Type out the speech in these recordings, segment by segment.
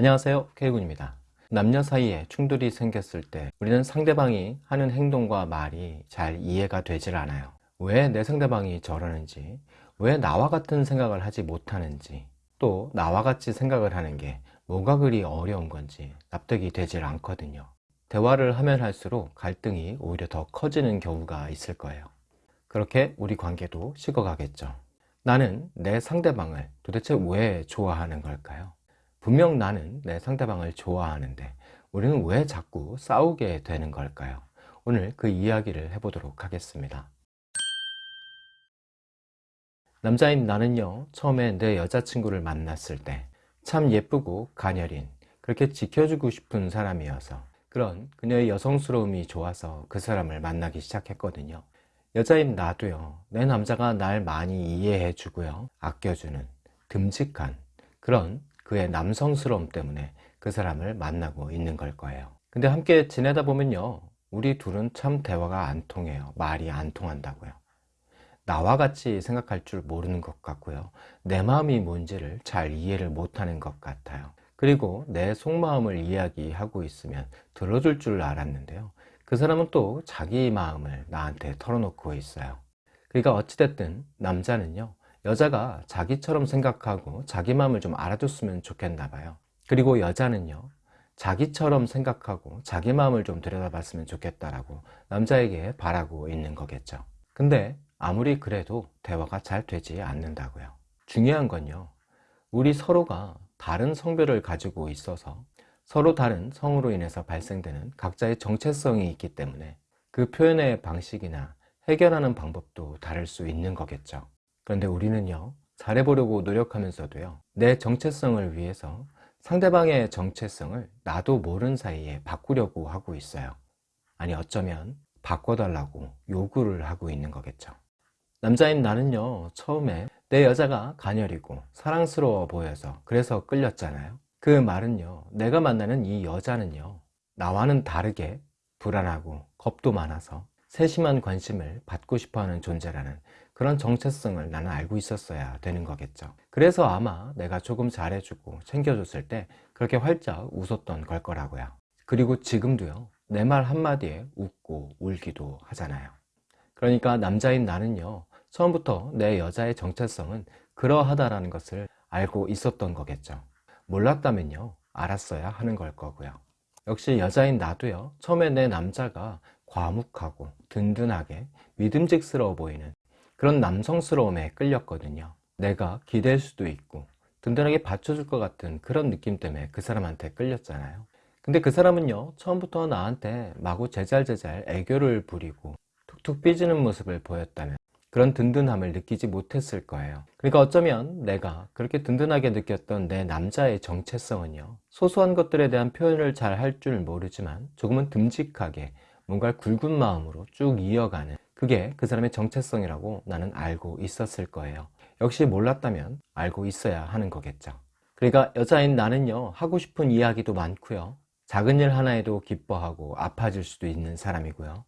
안녕하세요. K군입니다. 남녀 사이에 충돌이 생겼을 때 우리는 상대방이 하는 행동과 말이 잘 이해가 되질 않아요. 왜 내 상대방이 저러는지 왜 나와 같은 생각을 하지 못하는지 또 나와 같이 생각을 하는 게 뭐가 그리 어려운 건지 납득이 되질 않거든요. 대화를 하면 할수록 갈등이 오히려 더 커지는 경우가 있을 거예요. 그렇게 우리 관계도 식어가겠죠. 나는 내 상대방을 도대체 왜 좋아하는 걸까요? 분명 나는 내 상대방을 좋아하는데 우리는 왜 자꾸 싸우게 되는 걸까요? 오늘 그 이야기를 해보도록 하겠습니다. 남자인 나는요 처음에 내 여자친구를 만났을 때 참 예쁘고 가녀린 그렇게 지켜주고 싶은 사람이어서 그런 그녀의 여성스러움이 좋아서 그 사람을 만나기 시작했거든요 여자인 나도요 내 남자가 날 많이 이해해 주고요 아껴주는 듬직한 그런 그의 남성스러움 때문에 그 사람을 만나고 있는 걸 거예요. 근데 함께 지내다 보면요 우리 둘은 참 대화가 안 통해요. 말이 안 통한다고요. 나와 같이 생각할 줄 모르는 것 같고요. 내 마음이 뭔지를 잘 이해를 못하는 것 같아요. 그리고 내 속마음을 이야기하고 있으면 들어줄 줄 알았는데요. 그 사람은 또 자기 마음을 나한테 털어놓고 있어요. 그러니까 어찌됐든 남자는요 여자가 자기처럼 생각하고 자기 마음을 좀 알아줬으면 좋겠나 봐요. 그리고 여자는요 자기처럼 생각하고 자기 마음을 좀 들여다봤으면 좋겠다라고 남자에게 바라고 있는 거겠죠. 근데 아무리 그래도 대화가 잘 되지 않는다고요. 중요한 건요 우리 서로가 다른 성별을 가지고 있어서 서로 다른 성으로 인해서 발생되는 각자의 정체성이 있기 때문에 그 표현의 방식이나 해결하는 방법도 다를 수 있는 거겠죠 그런데 우리는요 잘해보려고 노력하면서도요 내 정체성을 위해서 상대방의 정체성을 나도 모르는 사이에 바꾸려고 하고 있어요. 아니 어쩌면 바꿔달라고 요구를 하고 있는 거겠죠. 남자인 나는요 처음에 내 여자가 가녀리고 사랑스러워 보여서 그래서 끌렸잖아요. 그 말은요 내가 만나는 이 여자는요 나와는 다르게 불안하고 겁도 많아서 세심한 관심을 받고 싶어하는 존재라는 그런 정체성을 나는 알고 있었어야 되는 거겠죠. 그래서 아마 내가 조금 잘해주고 챙겨줬을 때 그렇게 활짝 웃었던 걸 거라고요. 그리고 지금도요 내 말 한마디에 웃고 울기도 하잖아요. 그러니까 남자인 나는요 처음부터 내 여자의 정체성은 그러하다라는 것을 알고 있었던 거겠죠. 몰랐다면요 알았어야 하는 걸 거고요. 역시 여자인 나도요 처음에 내 남자가 과묵하고 든든하게 믿음직스러워 보이는 그런 남성스러움에 끌렸거든요. 내가 기댈 수도 있고 든든하게 받쳐줄 것 같은 그런 느낌 때문에 그 사람한테 끌렸잖아요. 근데 그 사람은요 처음부터 나한테 마구 제잘제잘 애교를 부리고 툭툭 삐지는 모습을 보였다면 그런 든든함을 느끼지 못했을 거예요. 그러니까 어쩌면 내가 그렇게 든든하게 느꼈던 내 남자의 정체성은요 소소한 것들에 대한 표현을 잘 할 줄 모르지만 조금은 듬직하게 뭔가 굵은 마음으로 쭉 이어가는 그게 그 사람의 정체성이라고 나는 알고 있었을 거예요. 역시 몰랐다면 알고 있어야 하는 거겠죠. 그러니까 여자인 나는요 하고 싶은 이야기도 많고요. 작은 일 하나에도 기뻐하고 아파질 수도 있는 사람이고요.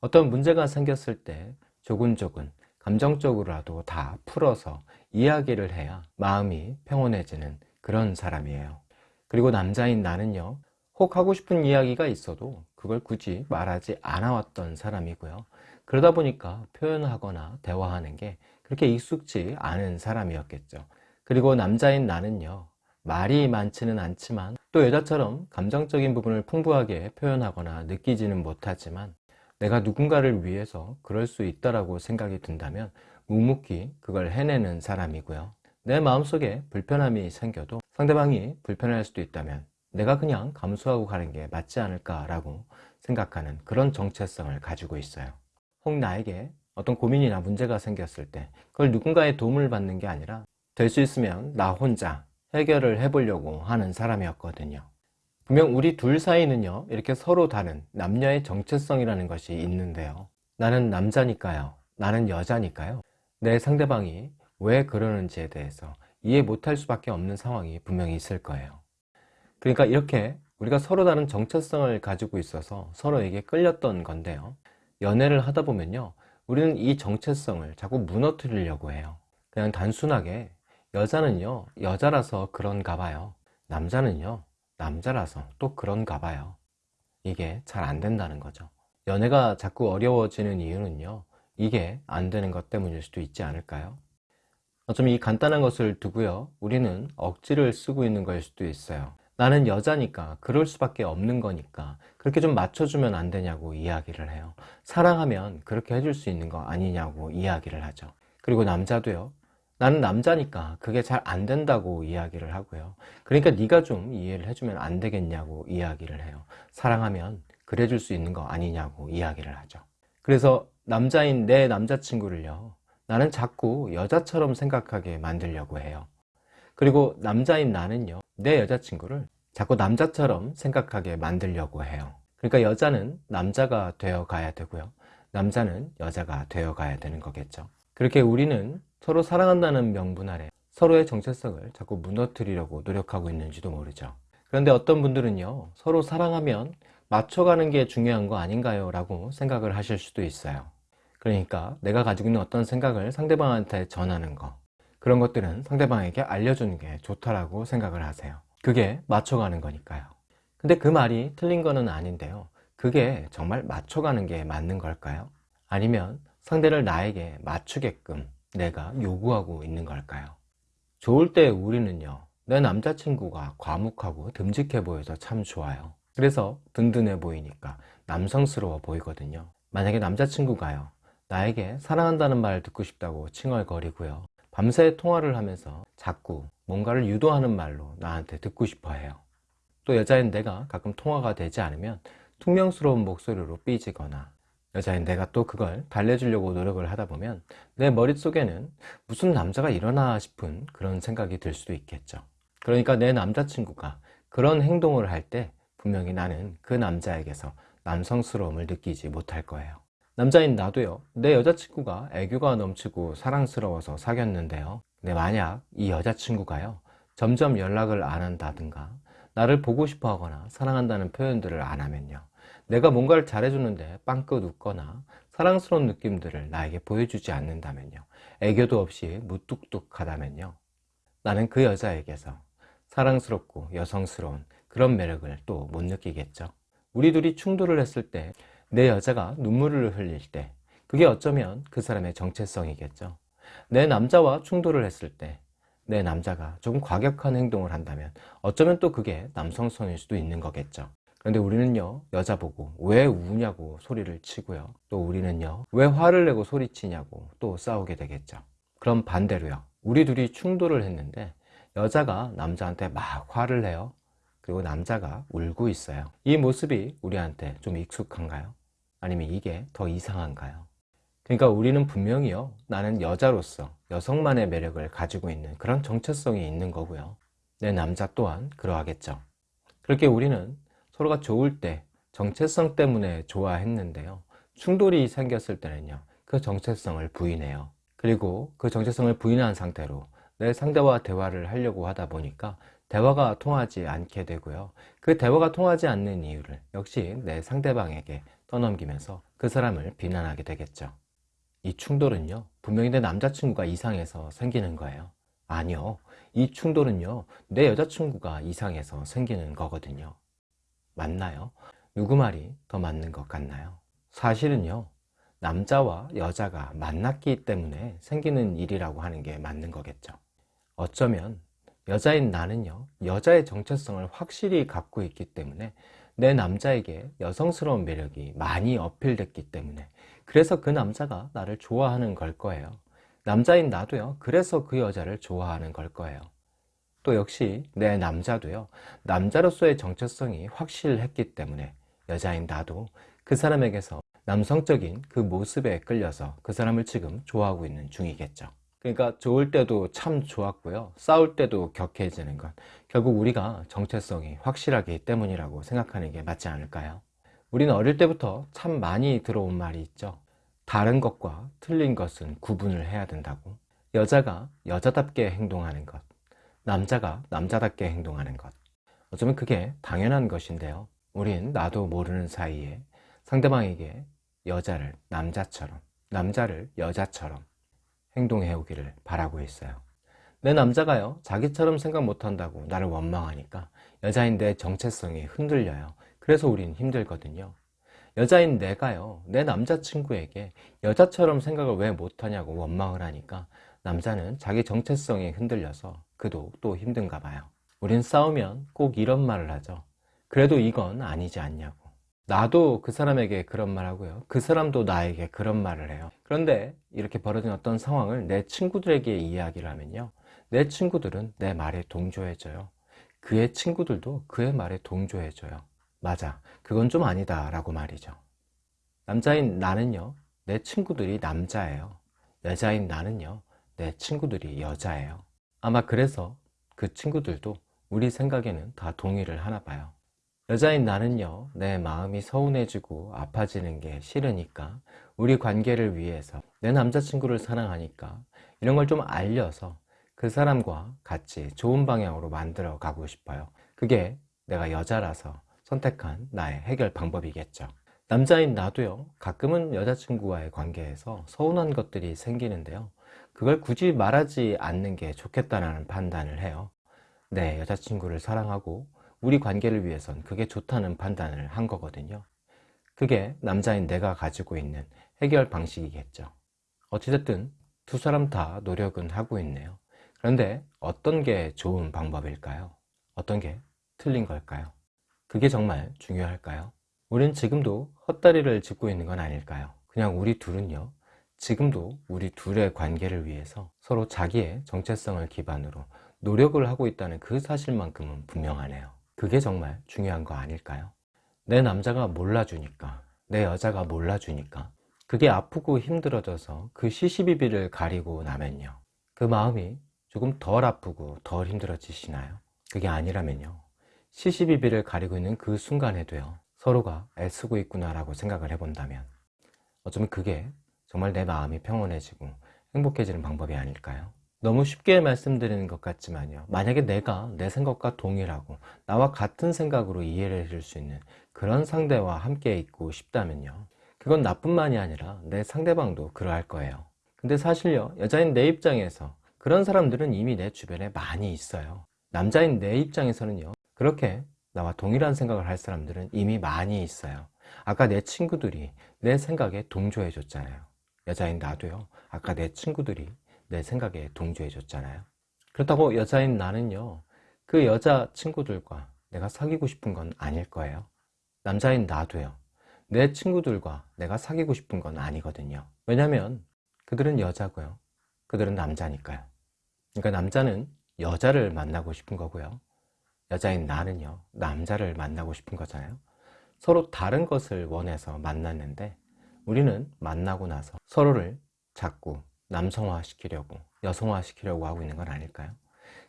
어떤 문제가 생겼을 때 조근조근 감정적으로라도 다 풀어서 이야기를 해야 마음이 평온해지는 그런 사람이에요. 그리고 남자인 나는요 혹 하고 싶은 이야기가 있어도 그걸 굳이 말하지 않아 왔던 사람이고요 그러다 보니까 표현하거나 대화하는 게 그렇게 익숙지 않은 사람이었겠죠. 그리고 남자인 나는요 말이 많지는 않지만 또 여자처럼 감정적인 부분을 풍부하게 표현하거나 느끼지는 못하지만 내가 누군가를 위해서 그럴 수 있다라고 생각이 든다면 묵묵히 그걸 해내는 사람이고요. 내 마음속에 불편함이 생겨도 상대방이 불편할 수도 있다면 내가 그냥 감수하고 가는 게 맞지 않을까 라고 생각하는 그런 정체성을 가지고 있어요 혹 나에게 어떤 고민이나 문제가 생겼을 때 그걸 누군가의 도움을 받는 게 아니라 될 수 있으면 나 혼자 해결을 해보려고 하는 사람이었거든요. 분명 우리 둘 사이는요 이렇게 서로 다른 남녀의 정체성이라는 것이 있는데요. 나는 남자니까요. 나는 여자니까요. 내 상대방이 왜 그러는지에 대해서 이해 못할 수밖에 없는 상황이 분명히 있을 거예요. 그러니까 이렇게 우리가 서로 다른 정체성을 가지고 있어서 서로에게 끌렸던 건데요 연애를 하다 보면요 우리는 이 정체성을 자꾸 무너뜨리려고 해요 그냥 단순하게 여자는요 여자라서 그런가 봐요 남자는요 남자라서 또 그런가 봐요. 이게 잘 안 된다는 거죠. 연애가 자꾸 어려워지는 이유는요. 이게 안 되는 것 때문일 수도 있지 않을까요? 어쩌면 이 간단한 것을 두고요. 우리는 억지를 쓰고 있는 걸 수도 있어요. 나는 여자니까 그럴 수밖에 없는 거니까 그렇게 좀 맞춰주면 안 되냐고 이야기를 해요. 사랑하면 그렇게 해줄 수 있는 거 아니냐고 이야기를 하죠. 그리고 남자도요. 나는 남자니까 그게 잘 안 된다고 이야기를 하고요. 그러니까 네가 좀 이해를 해주면 안 되겠냐고 이야기를 해요. 사랑하면 그래줄 수 있는 거 아니냐고 이야기를 하죠. 그래서 남자인 내 남자친구를요. 나는 자꾸 여자처럼 생각하게 만들려고 해요. 그리고 남자인 나는요. 내 여자친구를 자꾸 남자처럼 생각하게 만들려고 해요. 그러니까 여자는 남자가 되어 가야 되고요. 남자는 여자가 되어 가야 되는 거겠죠. 그렇게 우리는 서로 사랑한다는 명분 아래 서로의 정체성을 자꾸 무너뜨리려고 노력하고 있는지도 모르죠. 그런데 어떤 분들은요, 서로 사랑하면 맞춰가는 게 중요한 거 아닌가요? 라고 생각을 하실 수도 있어요. 그러니까 내가 가지고 있는 어떤 생각을 상대방한테 전하는 거, 그런 것들은 상대방에게 알려주는 게 좋다라고 생각을 하세요. 그게 맞춰가는 거니까요. 근데 그 말이 틀린 거는 아닌데요. 그게 정말 맞춰가는 게 맞는 걸까요? 아니면 상대를 나에게 맞추게끔 내가 요구하고 있는 걸까요? 좋을 때 우리는요, 내 남자친구가 과묵하고 듬직해 보여서 참 좋아요. 그래서 든든해 보이니까 남성스러워 보이거든요. 만약에 남자친구가요, 나에게 사랑한다는 말을 듣고 싶다고 칭얼거리고요. 밤새 통화를 하면서 자꾸 뭔가를 유도하는 말로 나한테 듣고 싶어 해요. 또 여자인 내가 가끔 통화가 되지 않으면 퉁명스러운 목소리로 삐지거나 여자인 내가 또 그걸 달래주려고 노력을 하다 보면 내 머릿속에는 무슨 남자가 일어나 싶은 그런 생각이 들 수도 있겠죠. 그러니까 내 남자친구가 그런 행동을 할 때 분명히 나는 그 남자에게서 남성스러움을 느끼지 못할 거예요. 남자인 나도요, 내 여자친구가 애교가 넘치고 사랑스러워서 사귀었는데요. 근데 만약 이 여자친구가요, 점점 연락을 안 한다든가, 나를 보고 싶어 하거나 사랑한다는 표현들을 안 하면요. 내가 뭔가를 잘해주는데 빵긋 웃거나 사랑스러운 느낌들을 나에게 보여주지 않는다면요. 애교도 없이 무뚝뚝하다면요. 나는 그 여자에게서 사랑스럽고 여성스러운 그런 매력을 또 못 느끼겠죠. 우리 둘이 충돌을 했을 때 내 여자가 눈물을 흘릴 때 그게 어쩌면 그 사람의 정체성이겠죠. 내 남자와 충돌을 했을 때 내 남자가 조금 과격한 행동을 한다면 어쩌면 또 그게 남성성일 수도 있는 거겠죠. 그런데 우리는요 여자 보고 왜 우냐고 소리를 치고요 또 우리는요 왜 화를 내고 소리치냐고 또 싸우게 되겠죠 그럼 반대로요 우리 둘이 충돌을 했는데 여자가 남자한테 막 화를 내요 그리고 남자가 울고 있어요 이 모습이 우리한테 좀 익숙한가요? 아니면 이게 더 이상한가요? 그러니까 우리는 분명히요 나는 여자로서 여성만의 매력을 가지고 있는 그런 정체성이 있는 거고요 내 남자 또한 그러하겠죠 그렇게 우리는 서로가 좋을 때 정체성 때문에 좋아했는데요. 충돌이 생겼을 때는요. 그 정체성을 부인해요. 그리고 그 정체성을 부인한 상태로 내 상대와 대화를 하려고 하다 보니까 대화가 통하지 않게 되고요. 그 대화가 통하지 않는 이유를 역시 내 상대방에게 떠넘기면서 그 사람을 비난하게 되겠죠. 이 충돌은요. 분명히 내 남자친구가 이상해서 생기는 거예요. 아니요. 이 충돌은요. 내 여자친구가 이상해서 생기는 거거든요. 맞나요? 누구 말이 더 맞는 것 같나요? 사실은요, 남자와 여자가 만났기 때문에 생기는 일이라고 하는 게 맞는 거겠죠. 어쩌면 여자인 나는요, 여자의 정체성을 확실히 갖고 있기 때문에 내 남자에게 여성스러운 매력이 많이 어필됐기 때문에. 그래서 그 남자가 나를 좋아하는 걸 거예요. 남자인 나도요, 그래서 그 여자를 좋아하는 걸 거예요. 또 역시 내 남자도요. 남자로서의 정체성이 확실했기 때문에 여자인 나도 그 사람에게서 남성적인 그 모습에 끌려서 그 사람을 지금 좋아하고 있는 중이겠죠. 그러니까 좋을 때도 참 좋았고요. 싸울 때도 격해지는 것 결국 우리가 정체성이 확실하기 때문이라고 생각하는 게 맞지 않을까요? 우리는 어릴 때부터 참 많이 들어온 말이 있죠 다른 것과 틀린 것은 구분을 해야 된다고 여자가 여자답게 행동하는 것 남자가 남자답게 행동하는 것. 어쩌면 그게 당연한 것인데요. 우린 나도 모르는 사이에 상대방에게 여자를 남자처럼, 남자를 여자처럼 행동해 오기를 바라고 있어요. 내 남자가요, 자기처럼 생각 못한다고 나를 원망하니까 여자인 내 정체성이 흔들려요. 그래서 우린 힘들거든요. 여자인 내가요, 내 남자친구에게 여자처럼 생각을 왜 못하냐고 원망을 하니까 남자는 자기 정체성이 흔들려서 그도 또 힘든가 봐요. 우린 싸우면 꼭 이런 말을 하죠. 그래도 이건 아니지 않냐고. 나도 그 사람에게 그런 말 하고요. 그 사람도 나에게 그런 말을 해요. 그런데 이렇게 벌어진 어떤 상황을 내 친구들에게 이야기를 하면요. 내 친구들은 내 말에 동조해줘요. 그의 친구들도 그의 말에 동조해줘요. 맞아. 그건 좀 아니다. 라고 말이죠. 남자인 나는요. 내 친구들이 남자예요. 여자인 나는요. 내 친구들이 여자예요. 아마 그래서 그 친구들도 우리 생각에는 다 동의를 하나 봐요. 여자인 나는요, 내 마음이 서운해지고 아파지는 게 싫으니까 우리 관계를 위해서 내 남자친구를 사랑하니까 이런 걸 좀 알려서 그 사람과 같이 좋은 방향으로 만들어 가고 싶어요. 그게 내가 여자라서 선택한 나의 해결 방법이겠죠. 남자인 나도요, 가끔은 여자친구와의 관계에서 서운한 것들이 생기는데요. 그걸 굳이 말하지 않는 게 좋겠다는 판단을 해요. 내 여자친구를 사랑하고 우리 관계를 위해선 그게 좋다는 판단을 한 거거든요. 그게 남자인 내가 가지고 있는 해결 방식이겠죠. 어찌됐든 두 사람 다 노력은 하고 있네요. 그런데 어떤 게 좋은 방법일까요? 어떤 게 틀린 걸까요? 그게 정말 중요할까요? 우린 지금도 헛다리를 짚고 있는 건 아닐까요? 그냥 우리 둘은요, 지금도 우리 둘의 관계를 위해서 서로 자기의 정체성을 기반으로 노력을 하고 있다는 그 사실만큼은 분명하네요. 그게 정말 중요한 거 아닐까요? 내 남자가 몰라주니까, 내 여자가 몰라주니까, 그게 아프고 힘들어져서 그 시시비비를 가리고 나면요. 그 마음이 조금 덜 아프고 덜 힘들어지시나요? 그게 아니라면요. 시시비비를 가리고 있는 그 순간에도요. 서로가 애쓰고 있구나 라고 생각을 해본다면 어쩌면 그게 정말 내 마음이 평온해지고 행복해지는 방법이 아닐까요? 너무 쉽게 말씀드리는 것 같지만요. 만약에 내가 내 생각과 동일하고 나와 같은 생각으로 이해를 해줄 수 있는 그런 상대와 함께 있고 싶다면요. 그건 나뿐만이 아니라 내 상대방도 그러할 거예요. 근데 사실요, 여자인 내 입장에서 그런 사람들은 이미 내 주변에 많이 있어요. 남자인 내 입장에서는요, 그렇게 나와 동일한 생각을 할 사람들은 이미 많이 있어요. 아까 내 친구들이 내 생각에 동조해 줬잖아요. 여자인 나도요, 아까 내 친구들이 내 생각에 동조해 줬잖아요. 그렇다고 여자인 나는요, 그 여자 친구들과 내가 사귀고 싶은 건 아닐 거예요. 남자인 나도요, 내 친구들과 내가 사귀고 싶은 건 아니거든요. 왜냐면 그들은 여자고요. 그들은 남자니까요. 그러니까 남자는 여자를 만나고 싶은 거고요. 여자인 나는요, 남자를 만나고 싶은 거잖아요. 서로 다른 것을 원해서 만났는데 우리는 만나고 나서 서로를 자꾸 남성화 시키려고 여성화 시키려고 하고 있는 건 아닐까요?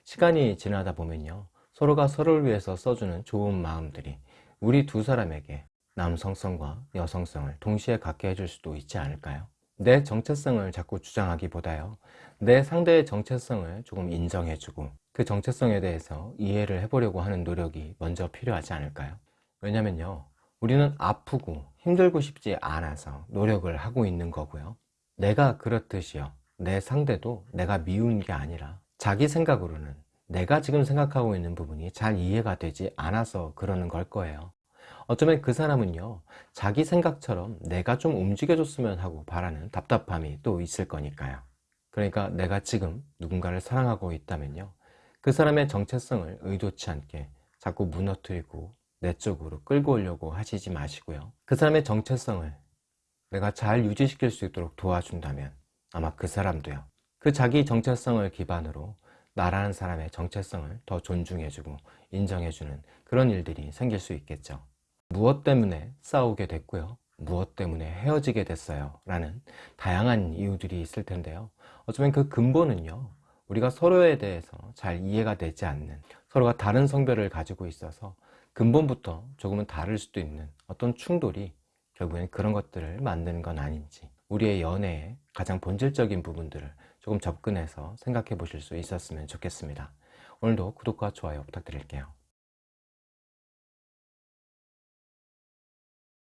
시간이 지나다 보면요. 서로가 서로를 위해서 써주는 좋은 마음들이 우리 두 사람에게 남성성과 여성성을 동시에 갖게 해줄 수도 있지 않을까요? 내 정체성을 자꾸 주장하기보다요. 내 상대의 정체성을 조금 인정해주고 그 정체성에 대해서 이해를 해보려고 하는 노력이 먼저 필요하지 않을까요? 왜냐면요. 우리는 아프고 힘들고 싶지 않아서 노력을 하고 있는 거고요. 내가 그렇듯이요. 내 상대도 내가 미운 게 아니라 자기 생각으로는 내가 지금 생각하고 있는 부분이 잘 이해가 되지 않아서 그러는 걸 거예요. 어쩌면 그 사람은요, 자기 생각처럼 내가 좀 움직여줬으면 하고 바라는 답답함이 또 있을 거니까요. 그러니까 내가 지금 누군가를 사랑하고 있다면요, 그 사람의 정체성을 의도치 않게 자꾸 무너뜨리고 내 쪽으로 끌고 오려고 하시지 마시고요. 그 사람의 정체성을 내가 잘 유지시킬 수 있도록 도와준다면 아마 그 사람도요. 그 자기 정체성을 기반으로 나라는 사람의 정체성을 더 존중해주고 인정해주는 그런 일들이 생길 수 있겠죠. 무엇 때문에 싸우게 됐고요. 무엇 때문에 헤어지게 됐어요. 라는 다양한 이유들이 있을 텐데요. 어쩌면 그 근본은요. 우리가 서로에 대해서 잘 이해가 되지 않는 서로가 다른 성별을 가지고 있어서 근본부터 조금은 다를 수도 있는 어떤 충돌이 결국엔 그런 것들을 만드는 건 아닌지 우리의 연애의 가장 본질적인 부분들을 조금 접근해서 생각해 보실 수 있었으면 좋겠습니다. 오늘도 구독과 좋아요 부탁드릴게요.